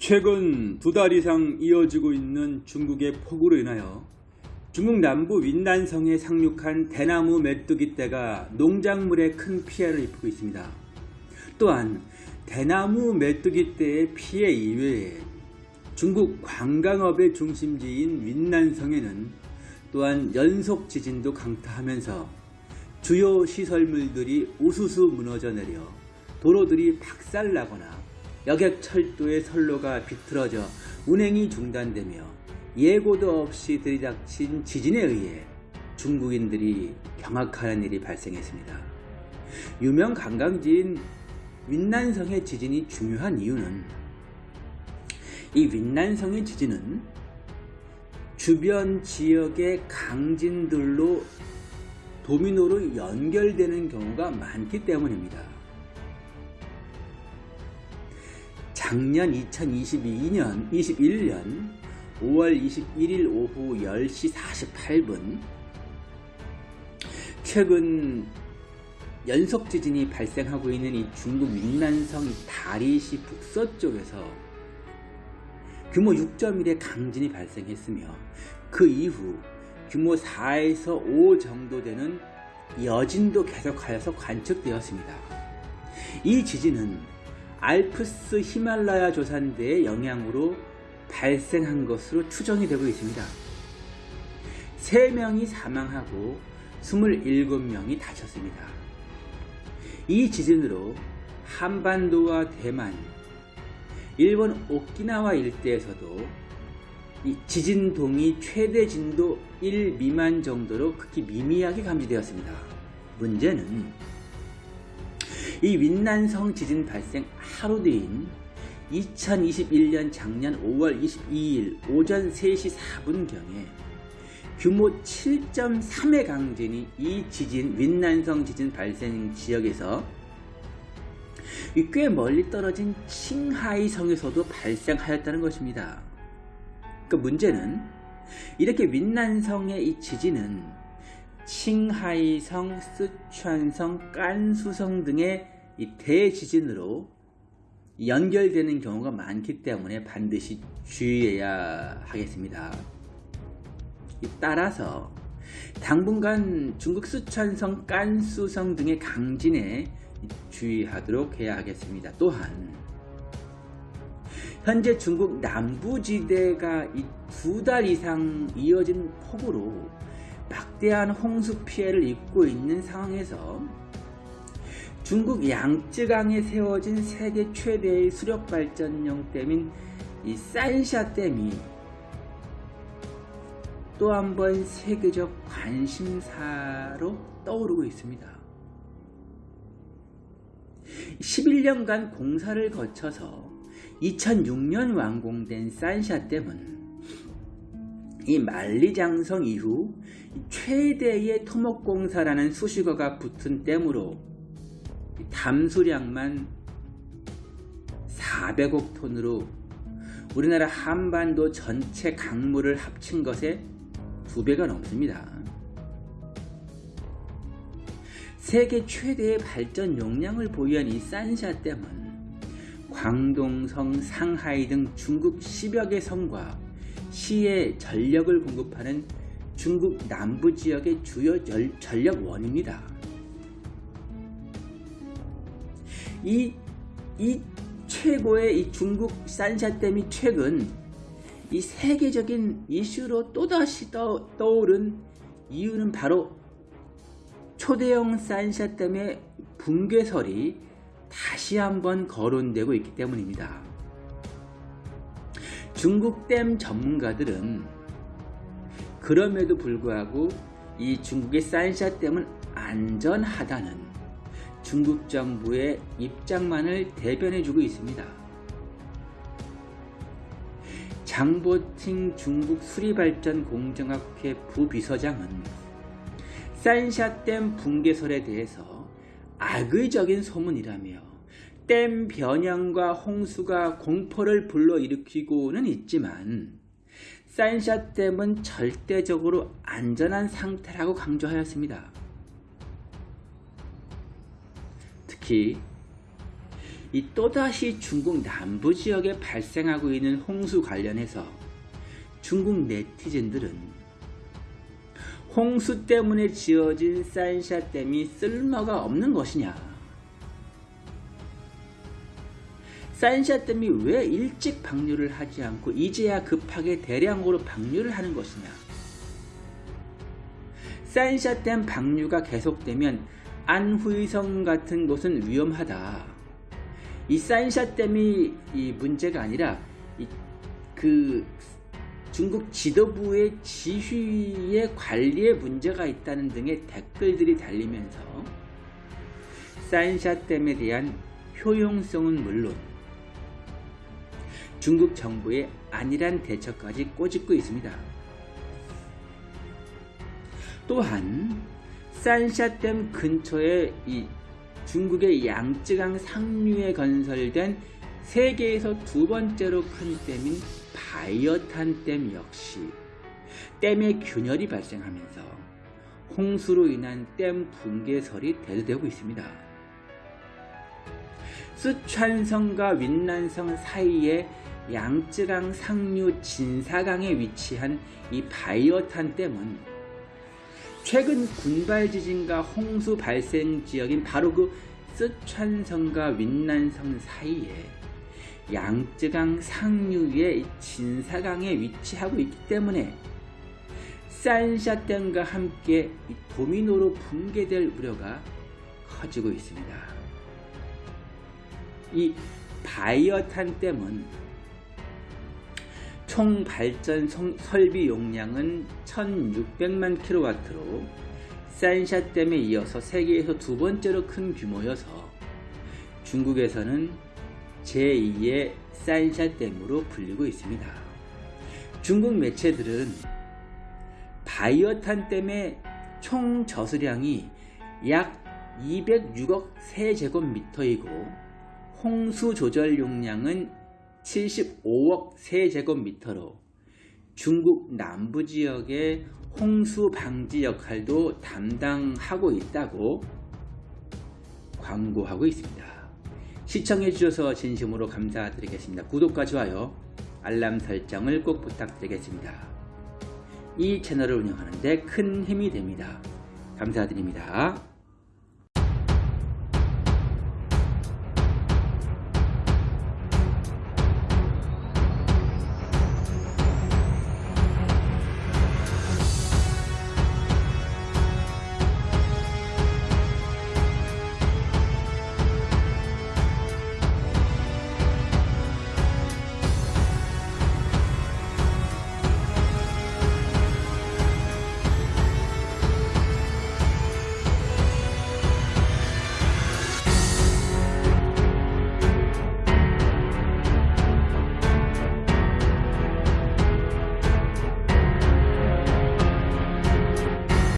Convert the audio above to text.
최근 두 달 이상 이어지고 있는 중국의 폭우로 인하여 중국 남부 윈난성에 상륙한 대나무 메뚜기 떼가 농작물에 큰 피해를 입히고 있습니다. 또한 대나무 메뚜기 떼의 피해 이외에 중국 관광업의 중심지인 윈난성에는 또한 연속 지진도 강타하면서 주요 시설물들이 우수수 무너져 내려 도로들이 박살나거나 여객 철도의 선로가 비틀어져 운행이 중단되며 예고도 없이 들이닥친 지진에 의해 중국인들이 경악하는 일이 발생했습니다. 유명 관광지인 윈난성의 지진이 중요한 이유는 이 윈난성의 지진은 주변 지역의 강진들로 도미노로 연결되는 경우가 많기 때문입니다. 작년 2022년 21년 5월 21일 오후 10시 48분 최근 연속 지진이 발생하고 있는 이 중국 윈난성 다리시 북서쪽에서 규모 6.1의 강진이 발생했으며 그 이후 규모 4에서 5 정도 되는 여진도 계속하여서 관측되었습니다. 이 지진은 알프스 히말라야 조산대의 영향으로 발생한 것으로 추정이 되고 있습니다. 3명이 사망하고 27명이 다쳤습니다. 이 지진으로 한반도와 대만, 일본 오키나와 일대에서도 지진동이 최대 진도 1 미만 정도로 극히 미미하게 감지되었습니다. 문제는 이 윈난성 지진 발생 하루 뒤인 2021년 작년 5월 22일 오전 3시 4분경에 규모 7.3의 강진이 이 지진 윈난성 지진 발생 지역에서 꽤 멀리 떨어진 칭하이 성에서도 발생하였다는 것입니다. 그 문제는 이렇게 윈난성의 이 지진은 칭하이성, 쓰촨성, 깐수성 등의 이 대지진으로 연결되는 경우가 많기 때문에 반드시 주의해야 하겠습니다. 따라서 당분간 중국 쓰촨성, 깐수성 등의 강진에 주의하도록 해야 하겠습니다. 또한 현재 중국 남부지대가 두 달 이상 이어진 폭우로 막대한 홍수 피해를 입고 있는 상황에서 중국 양쯔강에 세워진 세계 최대의 수력발전용 댐인 이 산샤 댐이 또 한 번 세계적 관심사로 떠오르고 있습니다. 11년간 공사를 거쳐서 2006년 완공된 산샤 댐은 이 만리장성 이후 최대의 토목공사라는 수식어가 붙은 댐으로 담수량만 400억 톤으로 우리나라 한반도 전체 강물을 합친 것에 두 배가 넘습니다. 세계 최대의 발전 용량을 보유한 이 산샤댐은 광동성, 상하이 등 중국 10여 개 성과 시에 전력을 공급하는 중국 남부 지역의 주요 전력원입니다. 이, 이 최고의 이 중국 산샤댐이 최근 이 세계적인 이슈로 또다시 떠, 떠오른 이유는 바로 초대형 산샤댐의 붕괴설이 다시 한번 거론되고 있기 때문입니다. 중국 댐 전문가들은 그럼에도 불구하고 이 중국의 산샤 댐은 안전하다는 중국 정부의 입장만을 대변해주고 있습니다. 장보팅 중국 수리발전 공정학회 부비서장은 산샤댐 붕괴설에 대해서 악의적인 소문이라며 댐 변형과 홍수가 공포를 불러일으키고는 있지만 산샤댐은 절대적으로 안전한 상태라고 강조하였습니다. 특히 이 또다시 중국 남부 지역에 발생하고 있는 홍수 관련해서 중국 네티즌들은 홍수 때문에 지어진 산샤댐이 쓸모가 없는 것이냐 산샤댐이 왜 일찍 방류를 하지 않고 이제야 급하게 대량으로 방류를 하는 것이냐 산샤댐 방류가 계속되면 안후이성 같은 곳은 위험하다. 이 산샤댐이 이 문제가 아니라 그 중국 지도부의 지휘의 관리에 문제가 있다는 등의 댓글들이 달리면서 산샤댐에 대한 효용성은 물론 중국 정부의 안일한 대처까지 꼬집고 있습니다. 또한 산샤댐 근처에 이 중국의 양쯔강 상류에 건설된 세계에서 두 번째로 큰 댐인 바이어탄 댐 역시 댐의 균열이 발생하면서 홍수로 인한 댐 붕괴설이 대두되고 있습니다. 쓰촨성과 윈난성 사이에 양쯔강 상류 진사강에 위치한 이 바이어탄 댐은 최근 군발 지진과 홍수 발생 지역인 바로 그 쓰촨성과 윈난성 사이에 양쯔강 상류의 진사강에 위치하고 있기 때문에 산샤댐과 함께 도미노로 붕괴될 우려가 커지고 있습니다. 이 바이어탄 댐은 총 발전 설비 용량은 1600만 킬로와트로 산샤댐에 이어서 세계에서 두 번째로 큰 규모여서 중국에서는 제2의 산샤댐으로 불리고 있습니다. 중국 매체들은 바이어탄 댐의 총 저수량이 약 206억 세제곱미터이고 홍수 조절 용량은 75억 세제곱미터로 중국 남부 지역의 홍수 방지 역할도 담당하고 있다고 광고하고 있습니다. 시청해 주셔서 진심으로 감사드리겠습니다. 구독과 좋아요, 알람 설정을 꼭 부탁드리겠습니다. 이 채널을 운영하는 데 큰 힘이 됩니다. 감사드립니다.